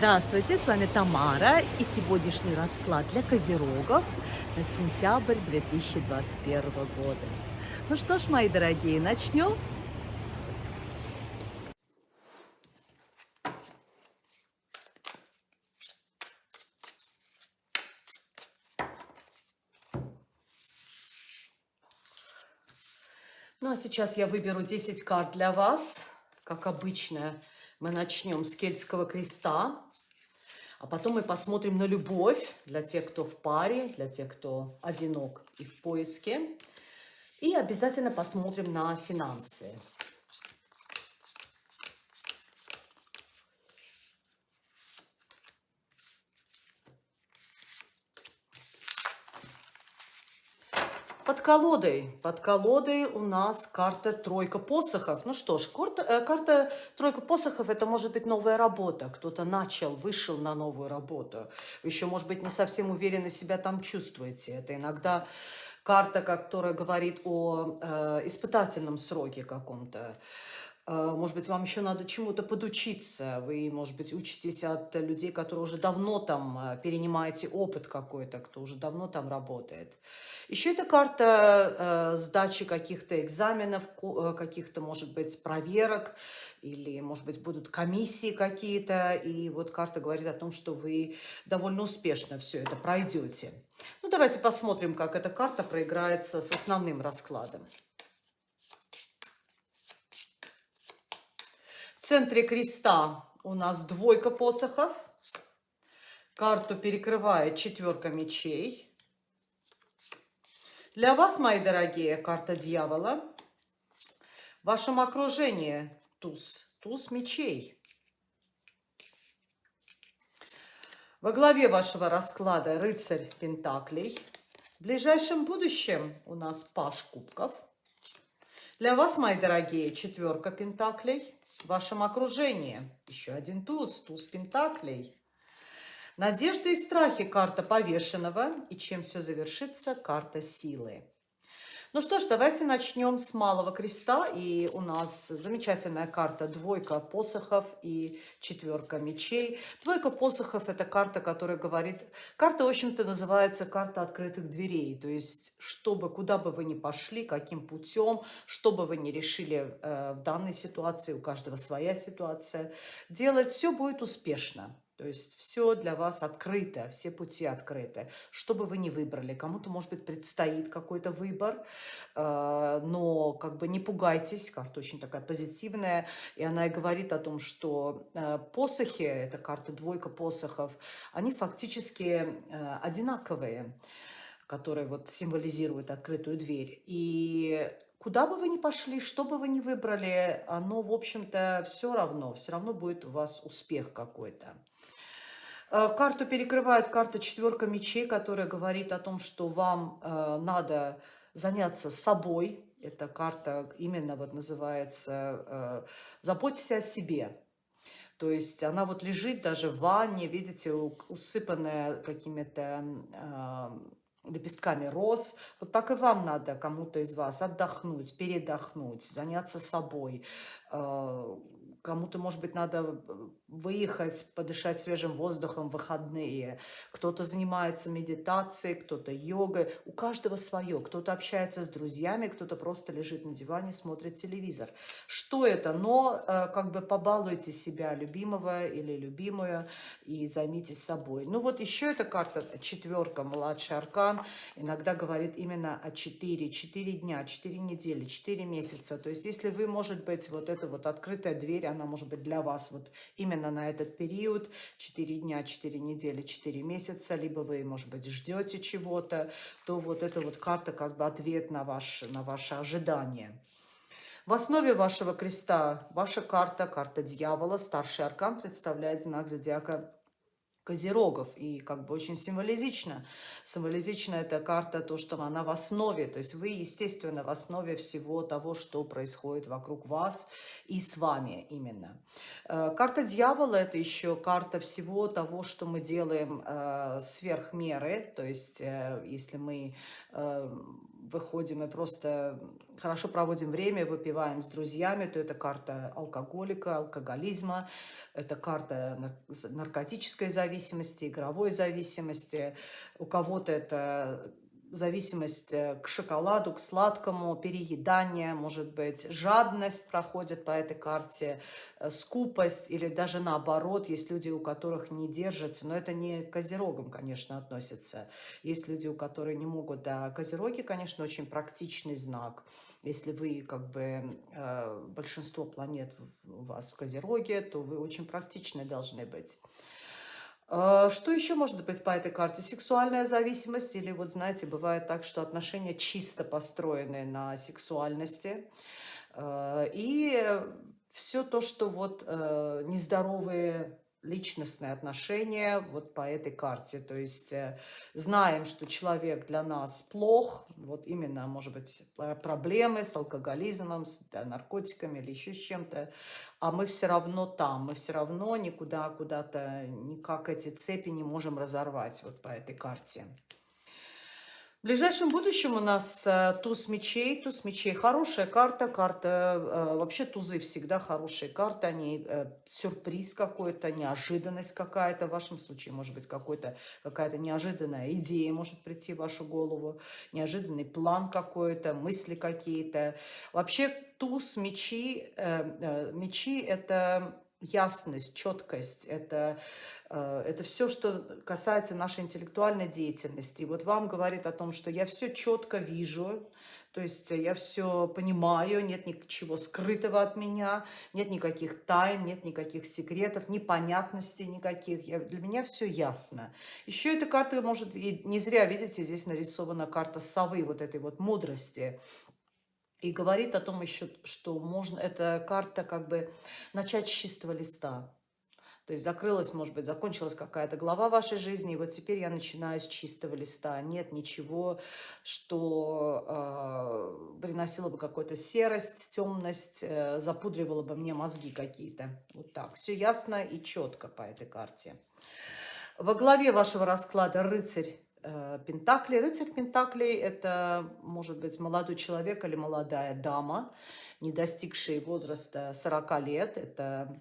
Здравствуйте, с вами Тамара и сегодняшний расклад для козерогов на сентябрь 2021 года. Ну что ж, мои дорогие, начнем? Ну а сейчас я выберу 10 карт для вас, как обычно мы начнем с кельтского креста, а потом мы посмотрим на любовь для тех, кто в паре, для тех, кто одинок и в поиске. И обязательно посмотрим на финансы. Под колодой, под колодой у нас карта тройка посохов. Ну что ж, карта, э, карта тройка посохов это может быть новая работа. Кто-то начал, вышел на новую работу. Еще, может быть, не совсем уверенно себя там чувствуете. Это иногда карта, которая говорит о э, испытательном сроке каком-то. Э, может быть, вам еще надо чему-то подучиться. Вы, может быть, учитесь от людей, которые уже давно там э, перенимаете опыт какой-то, кто уже давно там работает. Еще это карта э, сдачи каких-то экзаменов, э, каких-то, может быть, проверок, или, может быть, будут комиссии какие-то. И вот карта говорит о том, что вы довольно успешно все это пройдете. Ну, давайте посмотрим, как эта карта проиграется с основным раскладом. Центре креста у нас двойка посохов. Карту перекрывает четверка мечей. Для вас, мои дорогие, карта дьявола. В вашем окружении туз, туз мечей. Во главе вашего расклада рыцарь Пентаклей. В ближайшем будущем у нас паш кубков. Для вас, мои дорогие, четверка Пентаклей. В вашем окружении еще один туз, туз Пентаклей. Надежда и страхи – карта повешенного. И чем все завершится – карта силы. Ну что ж, давайте начнем с малого креста. И у нас замечательная карта двойка посохов и четверка мечей. Двойка посохов – это карта, которая говорит... Карта, в общем-то, называется карта открытых дверей. То есть, чтобы, куда бы вы ни пошли, каким путем, что бы вы ни решили э, в данной ситуации, у каждого своя ситуация, делать, все будет успешно. То есть все для вас открыто, все пути открыты. Что бы вы ни выбрали, кому-то, может быть, предстоит какой-то выбор, э, но как бы не пугайтесь, карта очень такая позитивная, и она и говорит о том, что э, посохи, это карта двойка посохов, они фактически э, одинаковые, которые вот символизируют открытую дверь. И Куда бы вы ни пошли, что бы вы ни выбрали, оно, в общем-то, все равно, все равно будет у вас успех какой-то. Э, карту перекрывает карта четверка мечей, которая говорит о том, что вам э, надо заняться собой. Эта карта именно вот называется э, «Заботься о себе». То есть она вот лежит даже в ванне, видите, усыпанная какими-то э, лепестками роз. Вот так и вам надо кому-то из вас отдохнуть, передохнуть, заняться собой, кому-то, может быть, надо выехать, подышать свежим воздухом в выходные. Кто-то занимается медитацией, кто-то йогой. У каждого свое. Кто-то общается с друзьями, кто-то просто лежит на диване, смотрит телевизор. Что это? Но э, как бы побалуйте себя, любимого или любимую, и займитесь собой. Ну вот еще эта карта, четверка, младший аркан, иногда говорит именно о 4, 4 дня, 4 недели, 4 месяца. То есть если вы, может быть, вот эта вот открытая дверь, она может быть для вас вот именно на этот период, 4 дня, 4 недели, 4 месяца, либо вы, может быть, ждете чего-то, то вот эта вот карта как бы ответ на, ваш, на ваше ожидание. В основе вашего креста ваша карта, карта дьявола, старший аркан представляет знак зодиака Козерогов. И как бы очень символизично. Символизично эта карта, то, что она в основе. То есть вы, естественно, в основе всего того, что происходит вокруг вас и с вами именно. Э, карта дьявола – это еще карта всего того, что мы делаем э, сверх меры. То есть э, если мы выходим и просто хорошо проводим время, выпиваем с друзьями, то это карта алкоголика, алкоголизма, это карта наркотической зависимости, игровой зависимости. У кого-то это зависимость э, к шоколаду, к сладкому, переедание, может быть, жадность проходит по этой карте, э, скупость или даже наоборот, есть люди, у которых не держится, но это не к козерогам, конечно, относится. Есть люди, у которых не могут, да, козероги, конечно, очень практичный знак. Если вы, как бы, э, большинство планет у вас в козероге, то вы очень практичны должны быть. А, что еще может быть по этой карте? Сексуальная зависимость или вот, знаете, бывает так, что отношения чисто построены на сексуальности. А, и все то, что вот э, нездоровые личностные отношения вот по этой карте. То есть э, знаем, что человек для нас плох, вот именно, может быть, проблемы с алкоголизмом, с да, наркотиками или еще с чем-то, а мы все равно там, мы все равно никуда, куда-то, никак эти цепи не можем разорвать вот по этой карте. В ближайшем будущем у нас э, туз мечей. Туз мечей хорошая карта. Карта, э, вообще тузы всегда хорошие карты. Они э, сюрприз какой-то, неожиданность какая-то. В вашем случае может быть какая-то неожиданная идея может прийти в вашу голову. Неожиданный план какой-то, мысли какие-то. Вообще туз мечи, мечи это ясность, четкость, это, э, это все, что касается нашей интеллектуальной деятельности. И вот вам говорит о том, что я все четко вижу, то есть я все понимаю, нет ничего скрытого от меня, нет никаких тайн, нет никаких секретов, непонятностей никаких. Я, для меня все ясно. Еще эта карта может, и не зря, видите, здесь нарисована карта совы, вот этой вот мудрости. И говорит о том еще, что можно, эта карта как бы начать с чистого листа. То есть закрылась, может быть, закончилась какая-то глава вашей жизни, и вот теперь я начинаю с чистого листа. Нет ничего, что э, приносило бы какую-то серость, темность, э, запудривало бы мне мозги какие-то. Вот так. Все ясно и четко по этой карте. Во главе вашего расклада рыцарь Пентакли. Рыцарь Пентаклей – это, может быть, молодой человек или молодая дама, не достигшие возраста 40 лет. Это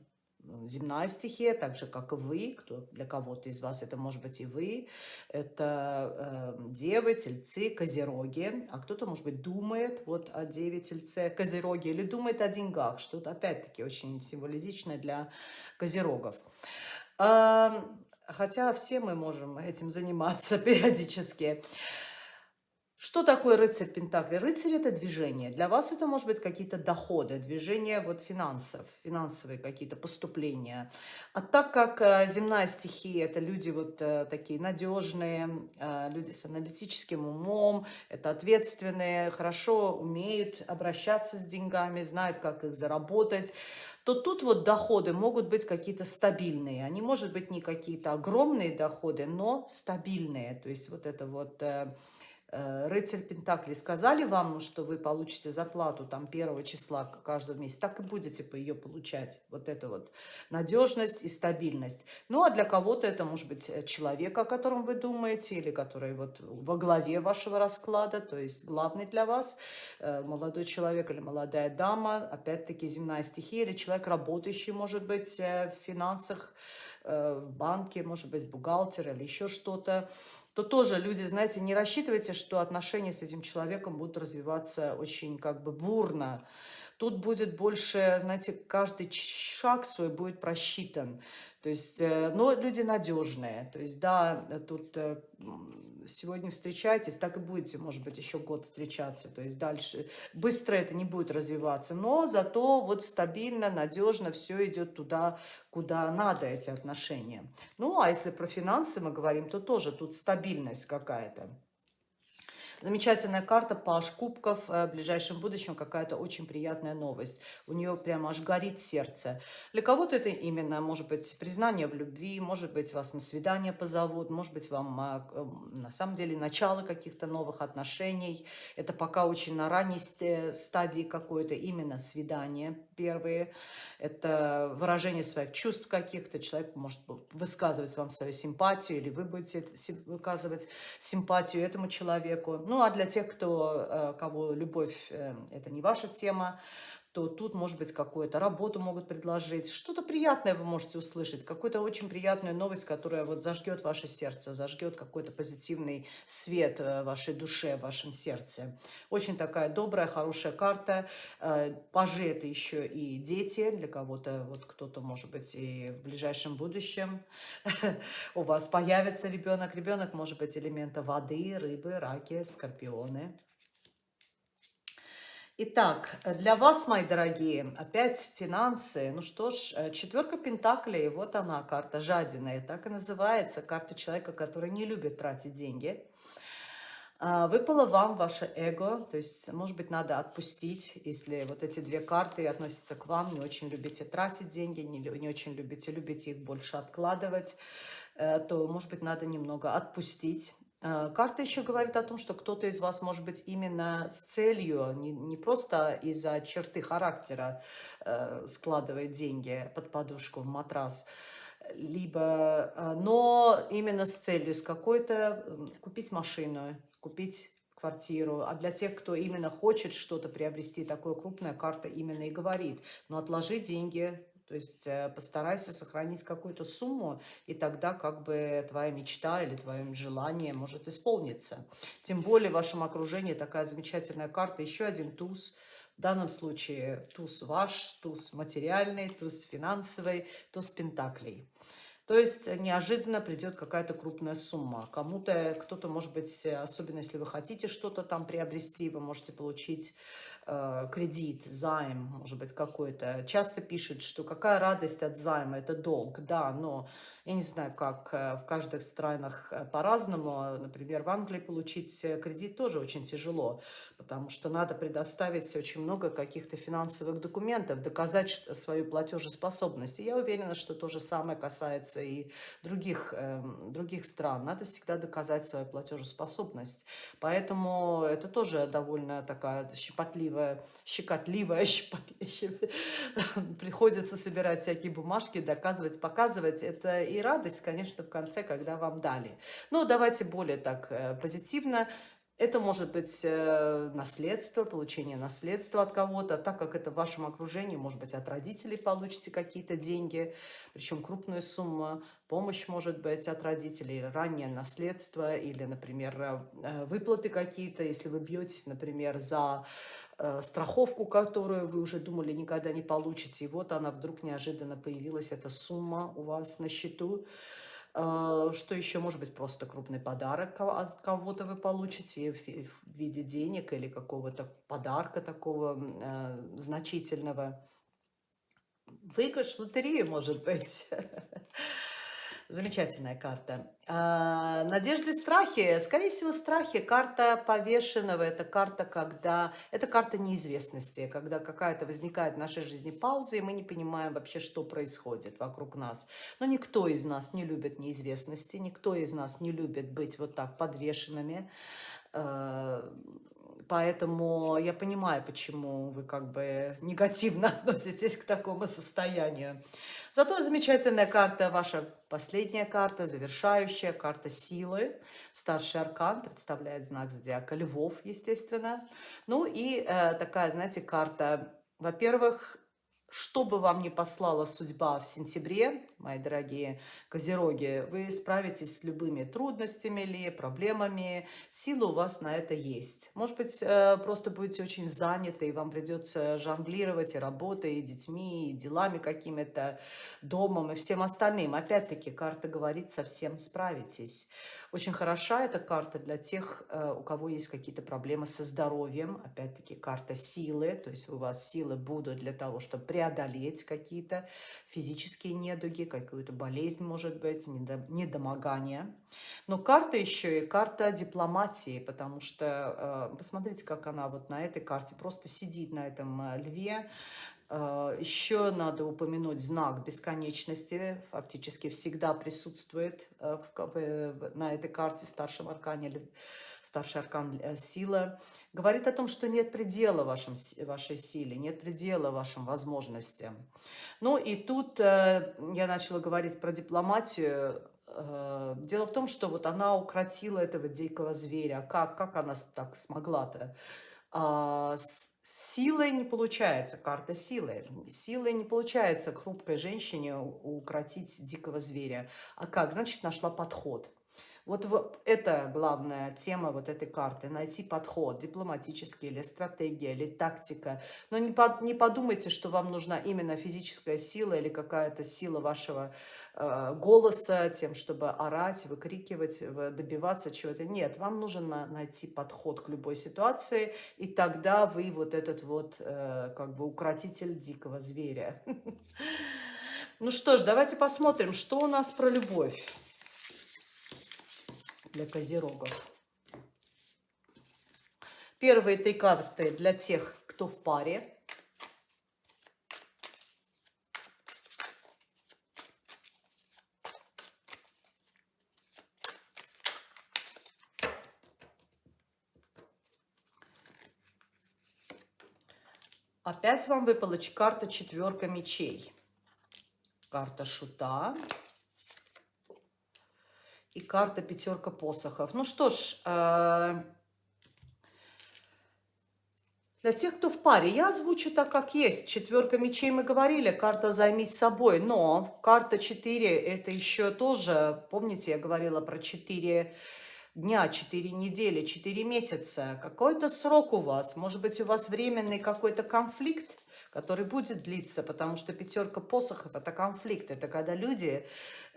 земная стихия, так же, как и вы, кто, для кого-то из вас это может быть и вы, это э, девы, тельцы, козероги, а кто-то, может быть, думает вот о деве, тельце, козероге или думает о деньгах, что-то, опять-таки, очень символичное для козерогов. Эм, Хотя все мы можем этим заниматься периодически. Что такое рыцарь Пентакли? Рыцарь – это движение. Для вас это может быть какие-то доходы, движение вот финансов, финансовые какие-то поступления. А так как э, земная стихия – это люди вот э, такие надежные, э, люди с аналитическим умом, это ответственные, хорошо умеют обращаться с деньгами, знают, как их заработать, то тут вот доходы могут быть какие-то стабильные. Они, может быть, не какие-то огромные доходы, но стабильные. То есть вот это вот Э, рыцарь Пентакли сказали вам, что вы получите зарплату там первого числа каждого месяца, так и будете по ее получать. Вот это вот надежность и стабильность. Ну, а для кого-то это может быть э, человек, о котором вы думаете, или который вот во главе вашего расклада, то есть главный для вас, э, молодой человек или молодая дама, опять-таки земная стихия, или человек, работающий, может быть, в финансах, в банке, может быть, бухгалтер или еще что-то то тоже люди, знаете, не рассчитывайте, что отношения с этим человеком будут развиваться очень как бы бурно. Тут будет больше, знаете, каждый шаг свой будет просчитан. То есть, э, но люди надежные. То есть, да, тут э, сегодня встречаетесь, так и будете, может быть, еще год встречаться. То есть дальше быстро это не будет развиваться, но зато вот стабильно, надежно все идет туда, куда надо эти отношения. Ну, а если про финансы мы говорим, то тоже тут стабильность какая-то. Замечательная карта, Паш Кубков. Э, в ближайшем будущем какая-то очень приятная новость. У нее прямо аж горит сердце. Для кого-то это именно, может быть, признание в любви, может быть, вас на свидание позовут, может быть, вам а, на самом деле начало каких-то новых отношений. Это пока очень на ранней стадии какое-то именно свидание первые. Это выражение своих чувств каких-то. Человек может высказывать вам свою симпатию, или вы будете выказывать симпатию этому человеку. Ну, а для тех, кто, э, кого любовь э, – это не ваша тема, то тут, может быть, какую-то работу могут предложить. Что-то приятное вы можете услышать, какую-то очень приятную новость, которая вот зажгет ваше сердце, зажгет какой-то позитивный свет в вашей душе, в вашем сердце. Очень такая добрая, хорошая карта. Э, пажи – это еще и дети, для кого-то, вот кто-то, может быть, и в ближайшем будущем у вас появится ребенок. Ребенок может быть элемента воды, рыбы, раки, скорпионы. Итак, для вас, мои дорогие, опять финансы. Ну что ж, э, четверка пентаклей, вот она, карта жадины. Так и называется, карта человека, который не любит тратить деньги. А, выпало вам ваше эго, то есть, может быть, надо отпустить, если вот эти две карты относятся к вам, не очень любите тратить деньги, не, не очень любите, любите их больше откладывать, э, то, может быть, надо немного отпустить карта еще говорит о том, что кто-то из вас, может быть, именно с целью, не, не просто из-за черты характера э, складывает деньги под подушку в матрас, либо, э, но именно с целью, с какой-то, купить машину, купить квартиру. А для тех, кто именно хочет что-то приобрести, такое крупная карта именно и говорит. Но отложи деньги, то есть э, постарайся сохранить какую-то сумму, и тогда как бы твоя мечта или твое желание может исполниться. Тем более в вашем окружении такая замечательная карта, еще один туз. В данном случае туз ваш, туз материальный, туз финансовый, туз пентаклей. То есть неожиданно придет какая-то крупная сумма. Кому-то, кто-то, может быть, особенно если вы хотите что-то там приобрести, вы можете получить Э, кредит, займ, может быть, какой-то. Часто пишут, что какая радость от займа, это долг. Да, но я не знаю, как э, в каждых странах э, по-разному. Например, в Англии получить кредит тоже очень тяжело, потому что надо предоставить очень много каких-то финансовых документов, доказать свою платежеспособность. И я уверена, что то же самое касается и других, эм, других стран. Надо всегда доказать свою платежеспособность. Поэтому это тоже довольно такая щепотливая щекотливая, щекотливая, приходится собирать всякие бумажки, доказывать, показывать. Это и радость, конечно, в конце, когда вам дали. Но давайте более так э, позитивно. Это может быть э, наследство, получение наследства от кого-то, так как это в вашем окружении, может быть, от родителей получите какие-то деньги, причем крупную сумму, помощь может быть от родителей, раннее наследство или, например, э, выплаты какие-то, если вы бьетесь, например, за страховку, которую вы уже думали никогда не получите. И вот она вдруг неожиданно появилась, эта сумма у вас на счету. Э, что еще может быть просто крупный подарок от кого-то вы получите в виде денег или какого-то подарка такого э, значительного. Выигрыш в лотерею может быть. Замечательная карта. А, надежды, страхи. Скорее всего, страхи. Карта повешенного. Это карта, когда... Это карта неизвестности. Когда какая-то возникает в нашей жизни пауза, и мы не понимаем вообще, что происходит вокруг нас. Но никто из нас не любит неизвестности. Никто из нас не любит быть вот так подвешенными. Поэтому я понимаю, почему вы как бы негативно относитесь к такому состоянию. Зато замечательная карта, ваша последняя карта, завершающая карта силы. Старший аркан представляет знак зодиака львов, естественно. Ну и э, такая, знаете, карта, во-первых, что бы вам ни послала судьба в сентябре, мои дорогие козероги, вы справитесь с любыми трудностями или проблемами. Сила у вас на это есть. Может быть, э, просто будете очень заняты, и вам придется жонглировать и работой, и детьми, и делами какими-то, домом, и всем остальным. Опять-таки, карта говорит, совсем справитесь. Очень хороша эта карта для тех, э, у кого есть какие-то проблемы со здоровьем. Опять-таки карта силы, то есть у вас силы будут для того, чтобы преодолеть какие-то физические недуги, какую-то болезнь, может быть, недомогание. Но карта еще и карта дипломатии, потому что, э, посмотрите, как она вот на этой карте просто сидит на этом э, льве, Еще надо упомянуть знак бесконечности, фактически всегда присутствует э, на этой карте старшем аркане или старший аркан э, сила. Говорит о том, что нет предела вашем, вашей силе, нет предела вашим возможностям. Ну и тут я начала говорить про дипломатию. Дело в том, что вот она укротила этого дикого зверя. Как, как она так смогла-то? Силой не получается, карта силы. Силой не получается хрупкой женщине укротить дикого зверя. А как? Значит, нашла подход. Вот это главная тема вот этой карты. Найти подход, дипломатический или стратегия, или тактика. Но не, под, не подумайте, что вам нужна именно физическая сила или какая-то сила вашего э, голоса, тем, чтобы орать, выкрикивать, добиваться чего-то. Нет, вам нужно найти подход к любой ситуации, и тогда вы вот этот вот э, как бы укротитель дикого зверя. Ну что ж, давайте посмотрим, что у нас про любовь для козерогов. Первые три карты для тех, кто в паре. Опять вам выпала карта четверка мечей. Карта шута и карта пятерка посохов. Ну что ж, э, для тех, кто в паре, я озвучу так, как есть. Четверка мечей мы говорили, карта «Займись собой». Но карта 4 – это еще тоже, помните, я говорила про 4 дня, 4 недели, 4 месяца. Какой-то срок у вас. Может быть, у вас временный какой-то конфликт, который будет длиться, потому что пятерка посохов – это конфликт. Это когда люди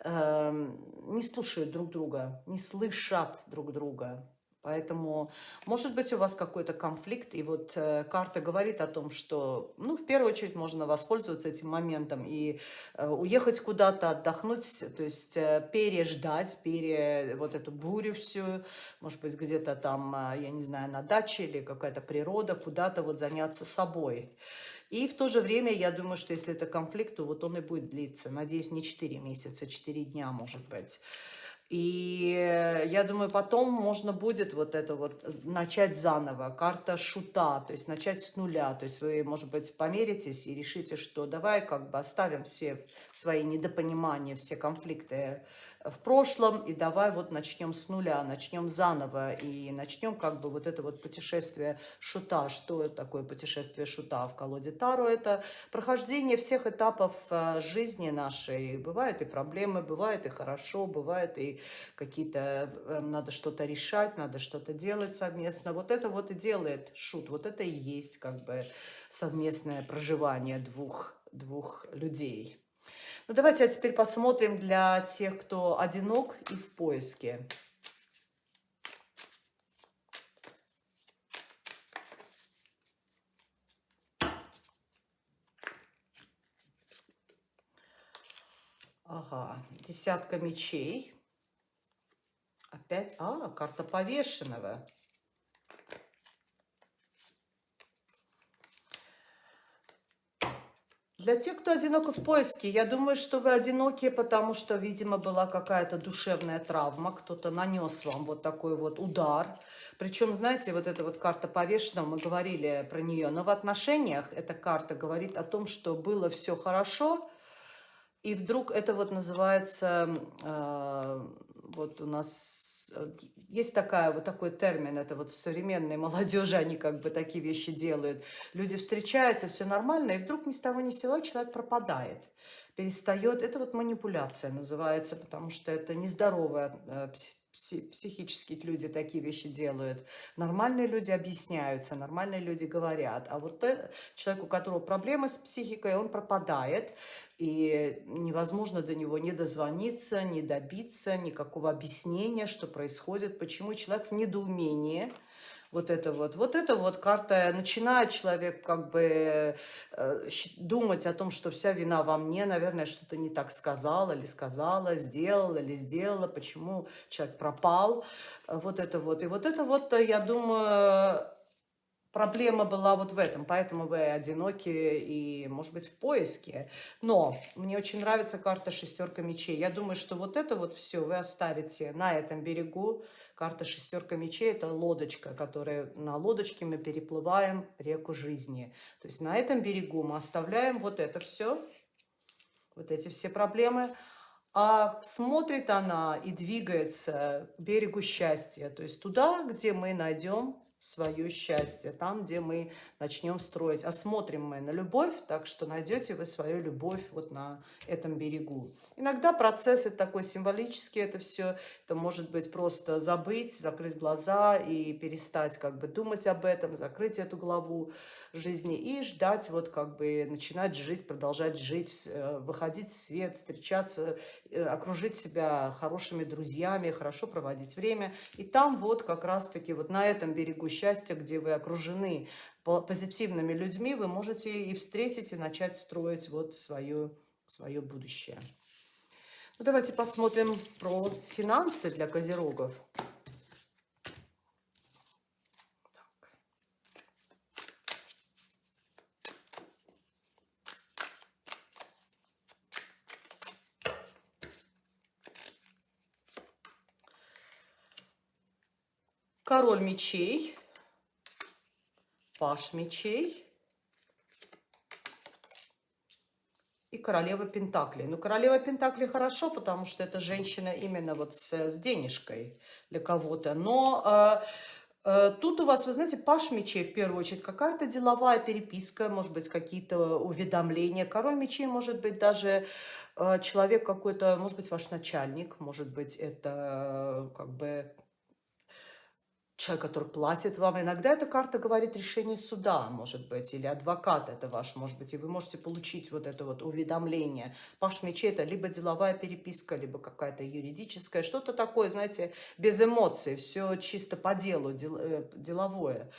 не слушают друг друга, не слышат друг друга. Поэтому, может быть, у вас какой-то конфликт, и вот э, карта говорит о том, что, ну, в первую очередь, можно воспользоваться этим моментом и э, уехать куда-то, отдохнуть, то есть э, переждать, пере, вот эту бурю всю, может быть, где-то там, э, я не знаю, на даче или какая-то природа, куда-то вот заняться собой. И в то же время, я думаю, что если это конфликт, то вот он и будет длиться. Надеюсь, не 4 месяца, 4 дня, может быть. И я думаю, потом можно будет вот это вот начать заново. Карта шута, то есть начать с нуля. То есть вы, может быть, померитесь и решите, что давай как бы оставим все свои недопонимания, все конфликты в прошлом, и давай вот начнем с нуля, начнем заново, и начнем как бы вот это вот путешествие шута. Что такое путешествие шута в колоде Таро? Это прохождение всех этапов э, жизни нашей. Бывают и проблемы, бывает и хорошо, бывает и какие-то, э, надо что-то решать, надо что-то делать совместно. Вот это вот и делает шут, вот это и есть как бы совместное проживание двух, двух людей. Ну, давайте а теперь посмотрим для тех, кто одинок и в поиске. Ага, десятка мечей. Опять, а, карта повешенного. Для тех, кто одиноко в поиске, я думаю, что вы одиноки, потому что, видимо, была какая-то душевная травма, кто-то нанес вам вот такой вот удар. Причем, знаете, вот эта вот карта повешенного, мы говорили про нее, но в отношениях эта карта говорит о том, что было все хорошо, и вдруг это вот называется, э, вот у нас э, есть такая, вот такой термин, это вот в современной молодежи они как бы такие вещи делают. Люди встречаются, все нормально, и вдруг ни с того ни с сего человек пропадает, перестает. Это вот манипуляция называется, потому что это нездоровая э, психические люди такие вещи делают. Нормальные люди объясняются, нормальные люди говорят. А вот человек, у которого проблемы с психикой, он пропадает и невозможно до него не дозвониться, не добиться никакого объяснения, что происходит, почему человек в недоумении. Вот это вот. Вот это вот карта. Начинает человек как бы э, думать о том, что вся вина во мне, наверное, что-то не так сказала или сказала, сделала или сделала, почему человек пропал. Вот это вот. И вот это вот, я думаю, проблема была вот в этом, поэтому вы одиноки и, может быть, в поиске. Но мне очень нравится карта шестерка мечей. Я думаю, что вот это вот все вы оставите на этом берегу. Карта шестерка мечей – это лодочка, которая на лодочке мы переплываем реку жизни. То есть на этом берегу мы оставляем вот это все, вот эти все проблемы, а смотрит она и двигается к берегу счастья, то есть туда, где мы найдем свое счастье, там, где мы начнем строить. А смотрим мы на любовь, так что найдете вы свою любовь вот на этом берегу. Иногда процесс это такой символический, это все, это может быть просто забыть, закрыть глаза и перестать как бы думать об этом, закрыть эту главу жизни и ждать, вот как бы начинать жить, продолжать жить, э, выходить в свет, встречаться, э, окружить себя хорошими друзьями, хорошо проводить время. И там вот как раз-таки вот на этом берегу счастья, где вы окружены позитивными людьми, вы можете и встретить, и начать строить вот свое, свое будущее. Ну, давайте посмотрим про финансы для козерогов. Король мечей, паш мечей и королева Пентаклей. Ну, королева Пентаклей хорошо, потому что это женщина именно вот с, с денежкой для кого-то. Но э, э, тут у вас, вы знаете, паш мечей в первую очередь, какая-то деловая переписка, может быть, какие-то уведомления. Король мечей может быть даже э, человек какой-то, может быть, ваш начальник, может быть, это э, как бы человек, который платит вам. Иногда эта карта говорит решение суда, может быть, или адвокат это ваш, может быть, и вы можете получить вот это вот уведомление. Паш мечей это либо деловая переписка, либо какая-то юридическая, что-то такое, знаете, без эмоций, все чисто по делу, дел, э, деловое.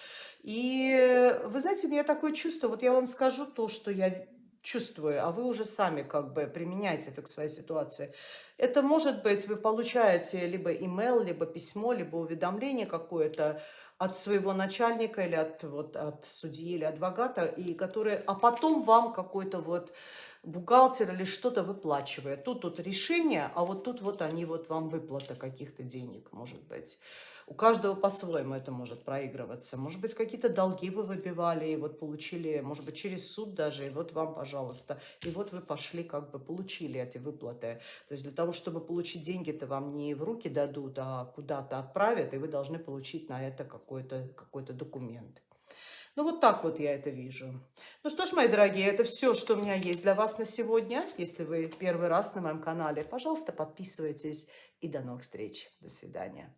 И вы знаете, у меня такое чувство, вот я вам скажу то, что я чувствую, а вы уже сами как бы применяете это к своей ситуации. Это может быть, вы получаете либо имейл, либо письмо, либо уведомление какое-то от своего начальника или от, вот, от судьи или адвоката, и которые, а потом вам какой-то вот бухгалтер или что-то выплачивает. Тут тут решение, а вот тут вот они вот вам выплата каких-то денег, может быть. У каждого по-своему это может проигрываться. Может быть, какие-то долги вы выбивали, и вот получили, может быть, через суд даже, и вот вам, пожалуйста. И вот вы пошли, как бы получили эти выплаты. То есть для того, чтобы получить деньги-то вам не в руки дадут, а куда-то отправят, и вы должны получить на это какой-то какой, -то, документ. Ну, вот так вот я это вижу. Ну что ж, мои дорогие, это все, что у меня есть для вас на сегодня. Если вы первый раз на моем канале, пожалуйста, подписывайтесь. И до новых встреч. До свидания.